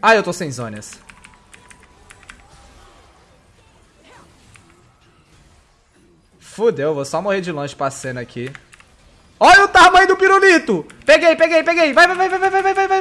Ah, eu tô sem zonas. Fudeu, vou só morrer de longe pra cena aqui. Olha o tamanho do pirulito! Peguei, peguei, peguei! Vai, vai, vai, vai, vai, vai, vai, vai,